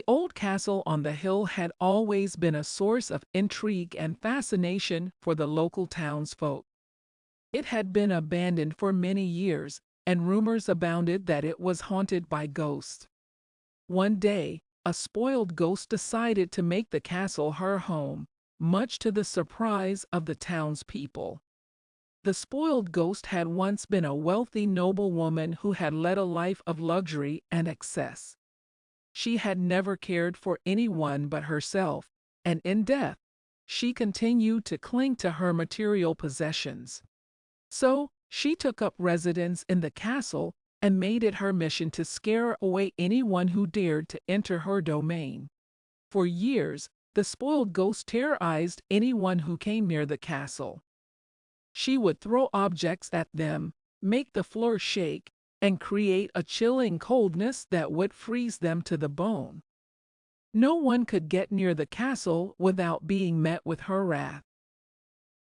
The old castle on the hill had always been a source of intrigue and fascination for the local townsfolk. It had been abandoned for many years, and rumors abounded that it was haunted by ghosts. One day, a spoiled ghost decided to make the castle her home, much to the surprise of the townspeople. The spoiled ghost had once been a wealthy noblewoman who had led a life of luxury and excess. She had never cared for anyone but herself, and in death, she continued to cling to her material possessions. So, she took up residence in the castle and made it her mission to scare away anyone who dared to enter her domain. For years, the spoiled ghost terrorized anyone who came near the castle. She would throw objects at them, make the floor shake, and create a chilling coldness that would freeze them to the bone. No one could get near the castle without being met with her wrath.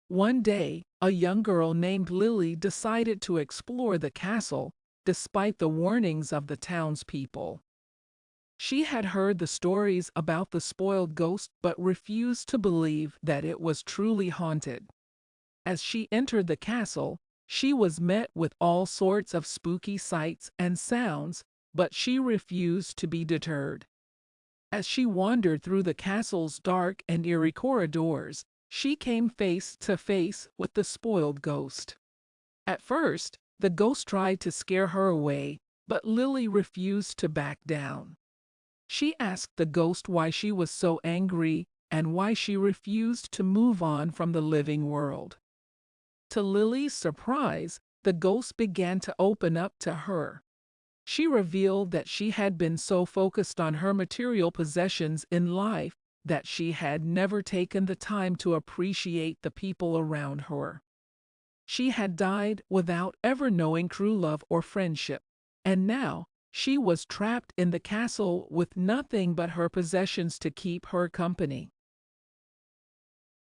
One day, a young girl named Lily decided to explore the castle, despite the warnings of the townspeople. She had heard the stories about the spoiled ghost but refused to believe that it was truly haunted. As she entered the castle, she was met with all sorts of spooky sights and sounds, but she refused to be deterred. As she wandered through the castle's dark and eerie corridors, she came face to face with the spoiled ghost. At first, the ghost tried to scare her away, but Lily refused to back down. She asked the ghost why she was so angry and why she refused to move on from the living world. To Lily's surprise, the ghost began to open up to her. She revealed that she had been so focused on her material possessions in life that she had never taken the time to appreciate the people around her. She had died without ever knowing true love or friendship, and now she was trapped in the castle with nothing but her possessions to keep her company.